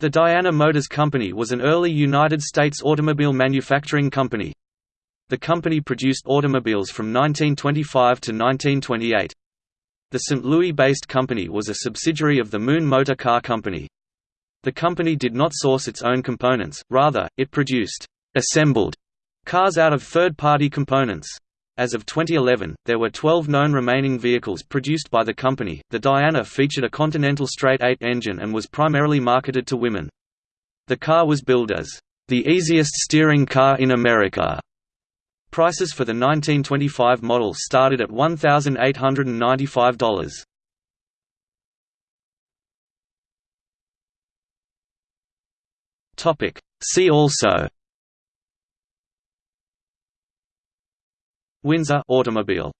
The Diana Motors Company was an early United States automobile manufacturing company. The company produced automobiles from 1925 to 1928. The St. Louis-based company was a subsidiary of the Moon Motor Car Company. The company did not source its own components, rather, it produced «assembled» cars out of third-party components. As of 2011, there were 12 known remaining vehicles produced by the company. The Diana featured a Continental straight 8 engine and was primarily marketed to women. The car was billed as the easiest steering car in America. Prices for the 1925 model started at $1,895. Topic See also Windsor automobile